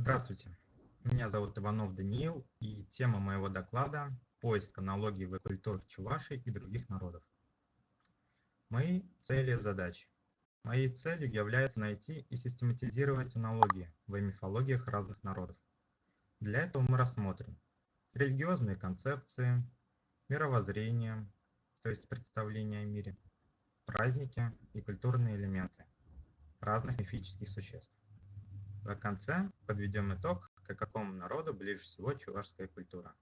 Здравствуйте, меня зовут Иванов Даниил, и тема моего доклада – поиск аналогий в культурах Чувашии и других народов. Мои цели и задачи. Моей целью является найти и систематизировать аналогии в мифологиях разных народов. Для этого мы рассмотрим религиозные концепции, мировоззрение, то есть представление о мире, праздники и культурные элементы разных мифических существ. В конце подведем итог, к какому народу ближе всего чувашская культура.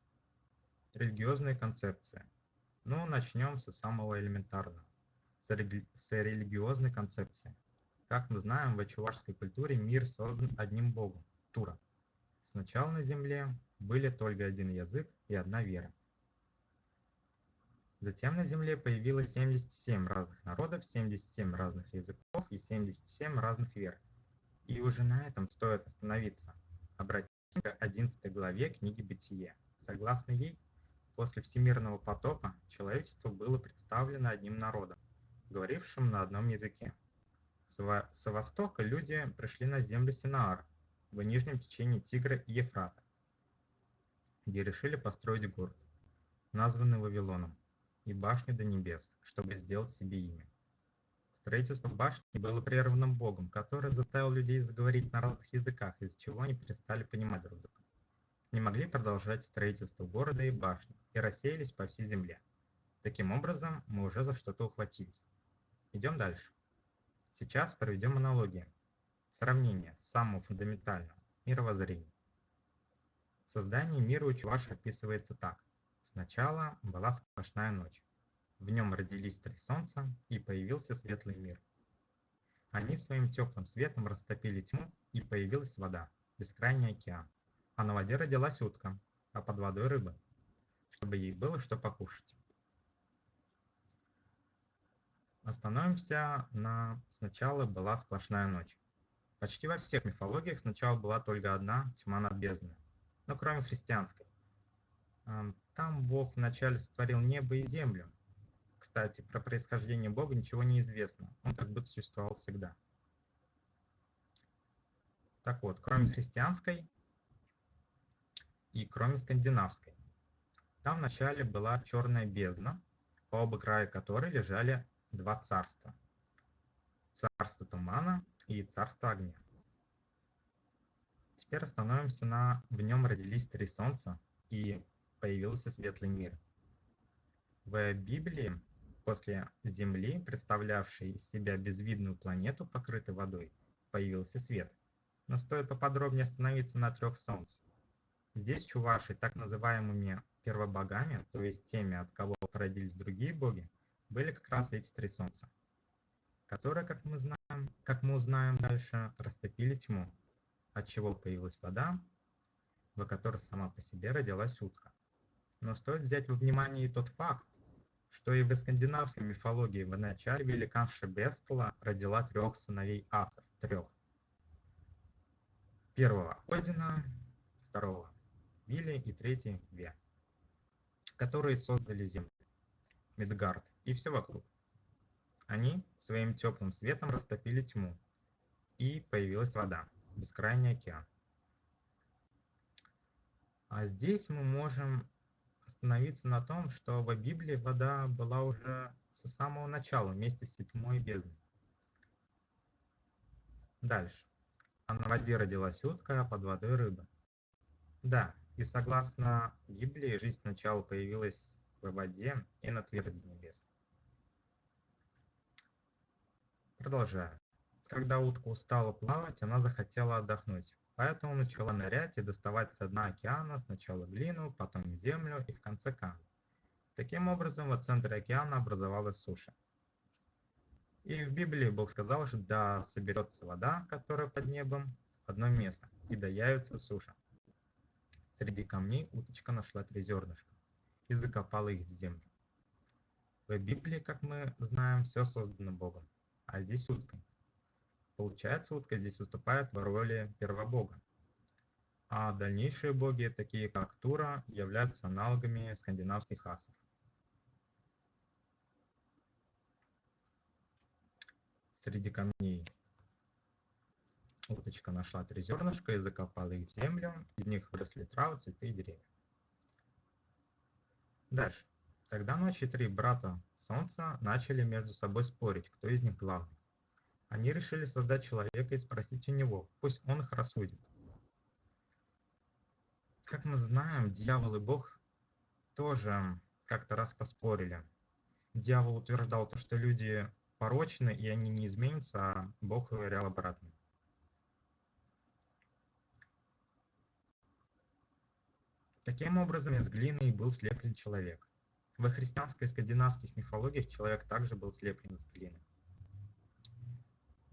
Религиозные концепции. Ну, начнем со самого элементарного, с, рели с религиозной концепции. Как мы знаем, в чувашской культуре мир создан одним богом – Тура. Сначала на земле были только один язык и одна вера. Затем на Земле появилось 77 разных народов, 77 разных языков и 77 разных вер. И уже на этом стоит остановиться. Обратимся к 11 главе книги «Бытие». Согласно ей, после всемирного потопа человечество было представлено одним народом, говорившим на одном языке. Со востока люди пришли на землю Синаар, в нижнем течении Тигра и Ефрата, где решили построить город, названный Вавилоном, и башни до небес, чтобы сделать себе имя. Строительство башни было прервано Богом, который заставил людей заговорить на разных языках, из-за чего они перестали понимать друг друга. Не могли продолжать строительство города и башни и рассеялись по всей земле. Таким образом, мы уже за что-то ухватились. Идем дальше. Сейчас проведем аналогии. Сравнение самого фундаментального – мировоззрения. Создание мира у Чуваш описывается так. Сначала была сплошная ночь. В нем родились три солнца, и появился светлый мир. Они своим теплым светом растопили тьму, и появилась вода, бескрайний океан. А на воде родилась утка, а под водой рыба, чтобы ей было что покушать. Остановимся на «Сначала была сплошная ночь». Почти во всех мифологиях сначала была только одна тьма над бездной, но кроме христианской. Там Бог вначале сотворил небо и землю, кстати, про происхождение Бога ничего не известно. Он как будто существовал всегда. Так вот, кроме христианской и кроме скандинавской. Там вначале была черная бездна, по оба края которой лежали два царства. Царство тумана и царство огня. Теперь остановимся на «В нем родились три солнца, и появился светлый мир». В Библии После Земли, представлявшей из себя безвидную планету, покрытой водой, появился свет. Но стоит поподробнее остановиться на трех солнц. Здесь чуваши, так называемыми первобогами, то есть теми, от кого породились другие боги, были как раз эти три солнца, которые, как мы знаем, как мы узнаем дальше, растопили тьму, от чего появилась вода, в которой сама по себе родилась утка. Но стоит взять во внимание и тот факт, что и в скандинавской мифологии в начале великанша Бестла родила трех сыновей асов, трех. Первого Одина, второго Вилли и третий Ве, которые создали землю, Мидгард и все вокруг. Они своим теплым светом растопили тьму, и появилась вода, бескрайний океан. А здесь мы можем остановиться на том, что в Библии вода была уже с самого начала вместе с и бездной. Дальше. А на воде родилась утка, а под водой рыба. Да, и согласно Библии, жизнь сначала появилась в воде и на тверди небес. Продолжаю. Когда утка устала плавать, она захотела отдохнуть. Поэтому начала нырять и доставать с дна океана сначала глину, потом землю и в конце камень. Таким образом, в центре океана образовалась суша. И в Библии Бог сказал, что да соберется вода, которая под небом, в одно место, и да явится суша. Среди камней уточка нашла три зернышка и закопала их в землю. В Библии, как мы знаем, все создано Богом, а здесь уткой. Получается, утка здесь выступает в роли первобога. А дальнейшие боги, такие как Тура, являются аналогами скандинавских асов. Среди камней Уточка нашла три зернышка и закопала их в землю. Из них выросли травы, цветы и деревья. Дальше. Тогда ночи три брата Солнца начали между собой спорить, кто из них главный. Они решили создать человека и спросить у него, пусть он их рассудит. Как мы знаем, дьявол и Бог тоже как-то раз поспорили. Дьявол утверждал то, что люди порочны и они не изменятся, а Бог уверял обратно. Таким образом, из глины был слеплен человек. Во христианской и скандинавских мифологиях человек также был слеплен из глины.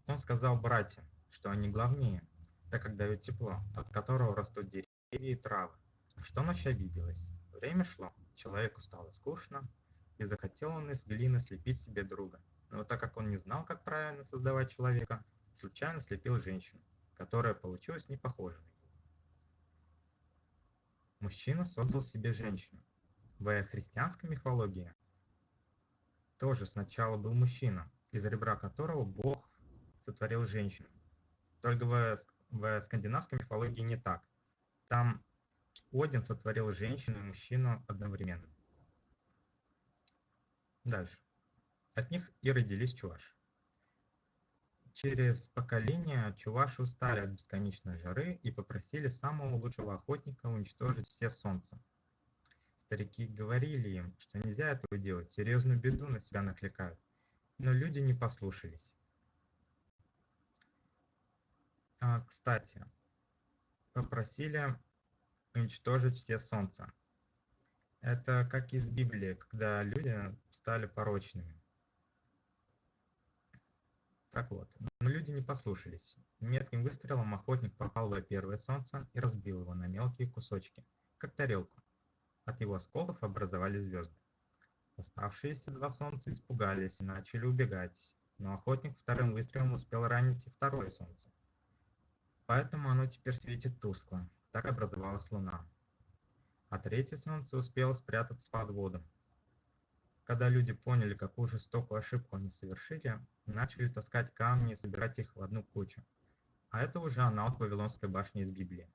Он сказал братьям, что они главнее, так как дают тепло, от которого растут деревья и травы. Что ночь обиделась. Время шло, человеку стало скучно, и захотел он из глины слепить себе друга. Но так как он не знал, как правильно создавать человека, случайно слепил женщину, которая получилась не похожей Мужчина создал себе женщину. В христианской мифологии тоже сначала был мужчина, из ребра которого Бог сотворил женщину. Только в, в скандинавской мифологии не так. Там Один сотворил женщину и мужчину одновременно. Дальше. От них и родились чуваши. Через поколения чуваши устали от бесконечной жары и попросили самого лучшего охотника уничтожить все солнца. Старики говорили им, что нельзя этого делать, серьезную беду на себя накликают. Но люди не послушались. А, кстати, попросили уничтожить все солнца. Это как из Библии, когда люди стали порочными. Так вот, но люди не послушались. Метким выстрелом охотник попал в первое солнце и разбил его на мелкие кусочки, как тарелку. От его осколков образовались звезды. Оставшиеся два солнца испугались и начали убегать, но охотник вторым выстрелом успел ранить и второе солнце. Поэтому оно теперь светит тускло. Так образовалась луна. А третье солнце успело спрятаться под воду, когда люди поняли, какую жестокую ошибку они совершили, начали таскать камни и собирать их в одну кучу. А это уже аналог Вавилонской башни из Библии.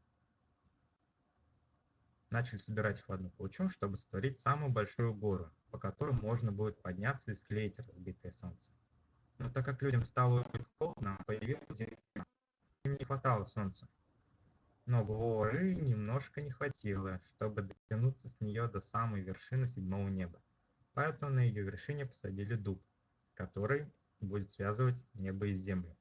Начали собирать их в одну кучу, чтобы сотворить самую большую гору, по которой можно будет подняться и склеить разбитое солнце. Но так как людям стало очень холодно, появилась земля. Не хватало солнца. Но горы немножко не хватило, чтобы дотянуться с нее до самой вершины седьмого неба. Поэтому на ее вершине посадили дуб, который будет связывать небо и землю.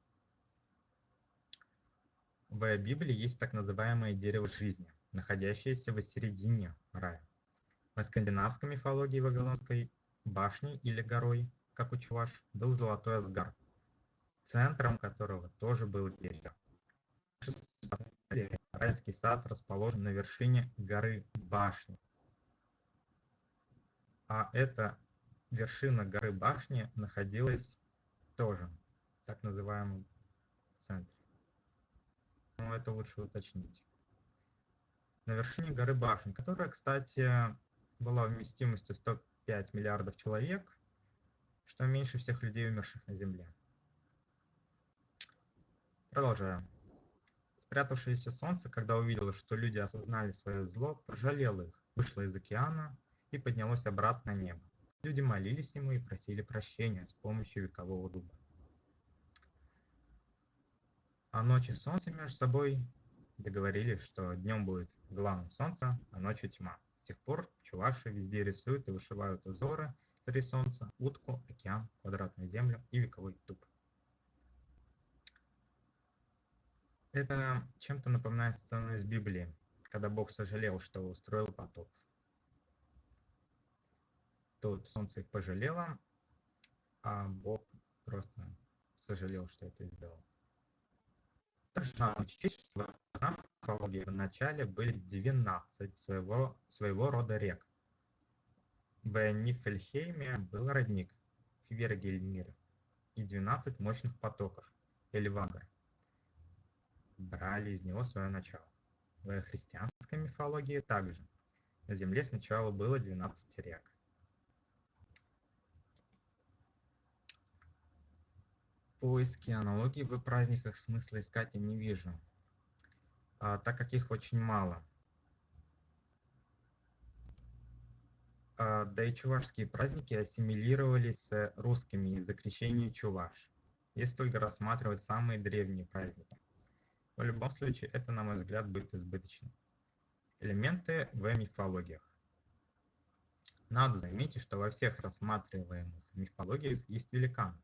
В Библии есть так называемое дерево жизни, находящееся в середине рая. В скандинавской мифологии Вавилонской башней или горой, как у Чуваш, был золотой Асгард, центром которого тоже был дерево. Райский сад расположен на вершине горы башни, а эта вершина горы башни находилась тоже в так называемом центре. Но это лучше уточнить. На вершине горы башни, которая, кстати, была вместимостью 105 миллиардов человек, что меньше всех людей, умерших на Земле. Продолжаем. Спрятавшееся солнце, когда увидело, что люди осознали свое зло, пожалело их, вышло из океана и поднялось обратно на небо. Люди молились ему и просили прощения с помощью векового дуба. А ночи солнце между собой договорились, что днем будет главным солнце, а ночью тьма. С тех пор чуваши везде рисуют и вышивают узоры три солнца, утку, океан, квадратную землю и вековой дуб. Это чем-то напоминает сцену из Библии, когда Бог сожалел, что устроил потоп. Тут солнце их пожалело, а Бог просто сожалел, что это сделал. Также надо учесть, что в в начале были 12 своего, своего рода рек. В Нифельхейме был родник Хвергельмир и 12 мощных потоков Эльвагар. Брали из него свое начало. В христианской мифологии также. На земле сначала было 12 рек. поиске аналогий в праздниках смысла искать я не вижу, а, так как их очень мало. А, да и чувашские праздники ассимилировались с русскими из-за крещения чуваш, если только рассматривать самые древние праздники. В любом случае, это, на мой взгляд, будет избыточно. Элементы в мифологиях. Надо заметить, что во всех рассматриваемых мифологиях есть великан.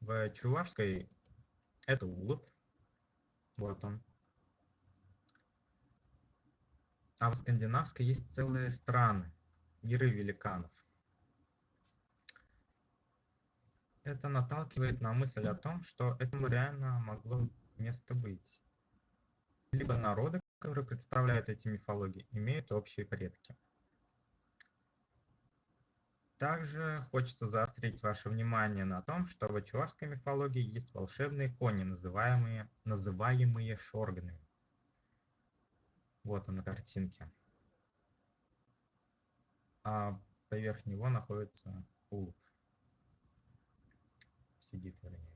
В чувашской это улыб, вот он. А в скандинавской есть целые страны, миры великанов. Это наталкивает на мысль о том, что этому реально могло место быть. Либо народы, которые представляют эти мифологии, имеют общие предки. Также хочется заострить ваше внимание на том, что в чувашской мифологии есть волшебные кони, называемые, называемые шорганами. Вот он на картинке. А поверх него находится улуп. Сидит, вернее.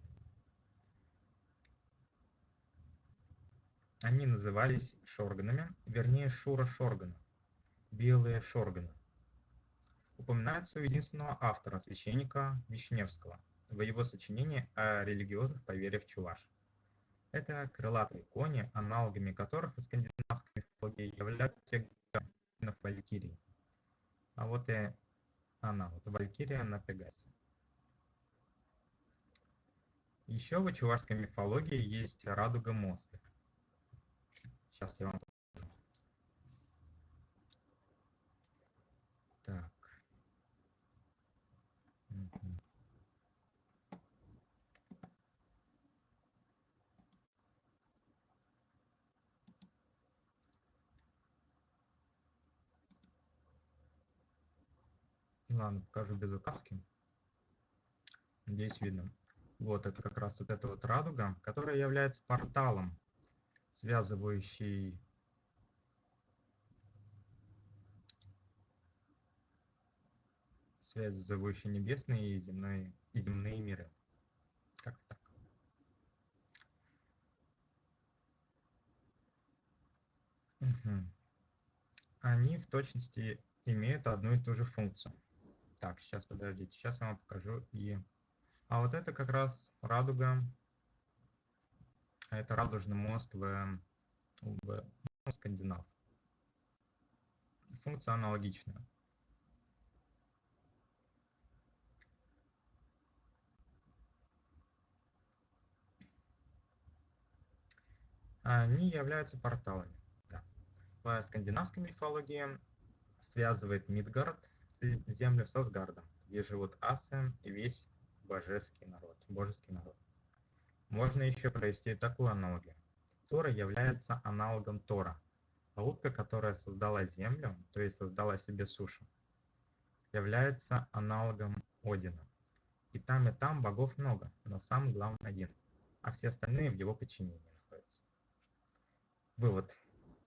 Они назывались шорганами, вернее шура шоргана, белые шорганы упоминается у единственного автора, священника Вишневского, в его сочинении о религиозных поверьях чуваш. Это крылатые кони, аналогами которых в скандинавской мифологии являются валькирии. А вот и она, вот валькирия на Пегасе. Еще в чувашской мифологии есть радуга мост. Сейчас я вам Так. Ладно, покажу без указки. Надеюсь, видно. Вот это как раз вот эта вот радуга, которая является порталом, связывающий связывающий небесные и земные, и земные миры. Как-то так. Угу. Они в точности имеют одну и ту же функцию. Так, сейчас подождите, сейчас я вам покажу и... А вот это как раз радуга. Это радужный мост в, в скандинав. Функция аналогичная. Они являются порталами. Да. В скандинавской мифологии связывает Мидгард землю с Асгардом, где живут асы и весь божеский народ, божеский народ. Можно еще провести такую аналогию. Тора является аналогом Тора, а утка, которая создала землю, то есть создала себе сушу, является аналогом Одина. И там, и там богов много, но сам главный один, а все остальные в его подчинении находятся. Вывод.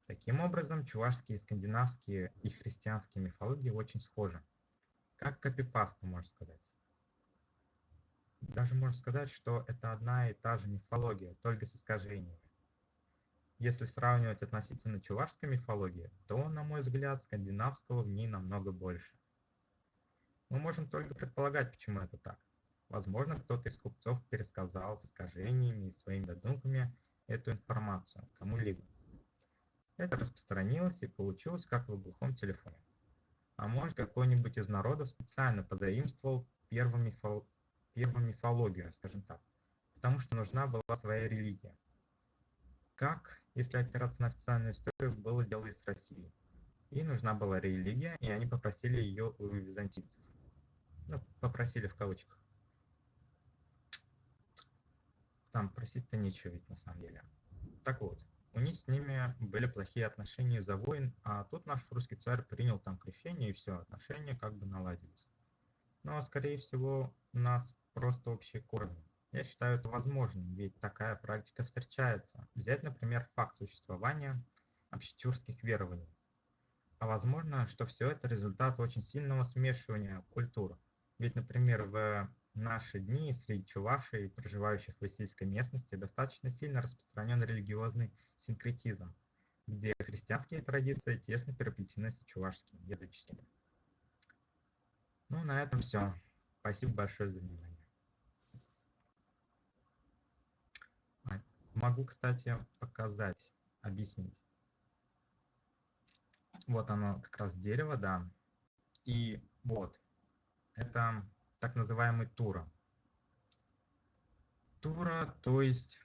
Таким образом, чувашские, скандинавские и христианские мифологии очень схожи. Как копипаста, можно сказать. Даже можно сказать, что это одна и та же мифология, только с искажениями. Если сравнивать относительно чувашской мифологии, то, на мой взгляд, скандинавского в ней намного больше. Мы можем только предполагать, почему это так. Возможно, кто-то из купцов пересказал с искажениями и своими додумками эту информацию кому-либо. Это распространилось и получилось как в глухом телефоне. А может какой-нибудь из народов специально позаимствовал первомифол... первомифологию, скажем так, потому что нужна была своя религия. Как, если опираться на официальную историю, было дело и с Россией. И нужна была религия, и они попросили ее у византийцев. Ну, попросили в кавычках. Там просить-то нечего ведь на самом деле. Так вот, у них с ними были плохие отношения за войн, а тут наш русский царь принял там крещение, и все, отношения как бы наладились. Но, скорее всего, нас просто общие корни. Я считаю это возможным, ведь такая практика встречается. Взять, например, факт существования общетюркских верований. А возможно, что все это результат очень сильного смешивания культур. Ведь, например, в наши дни среди чувашей, проживающих в сельской местности, достаточно сильно распространен религиозный синкретизм, где христианские традиции тесно переплетены с чувашскими языческими. Ну, на этом все. Спасибо большое за внимание. А, могу, кстати, показать, объяснить. Вот оно, как раз дерево, да. И вот, это так называемый тура. Тура, то есть,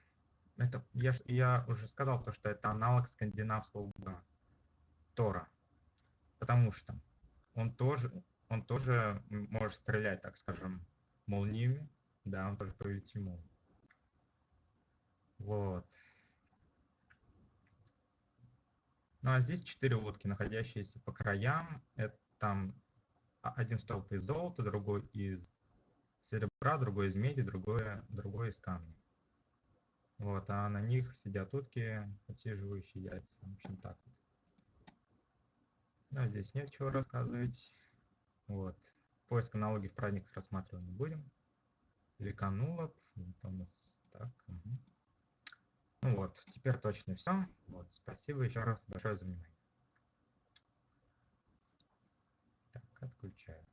это, я, я уже сказал, то, что это аналог скандинавского Тора. Потому что он тоже, он тоже может стрелять, так скажем, молниями. Да, он тоже повелитель молнии. Вот. Ну а здесь четыре утки, находящиеся по краям. Это там один столб из золота, другой из серебра, другой из меди, другой, другой из камня. Вот, а на них сидят утки, отсиживающие яйца. В общем, так вот. Но здесь нет чего рассказывать. Вот. Поиск аналогий в праздниках рассматривать не будем. Великанулов. Нас так. Угу. Ну вот, теперь точно все. Вот, спасибо еще раз большое за внимание. Так, отключаю.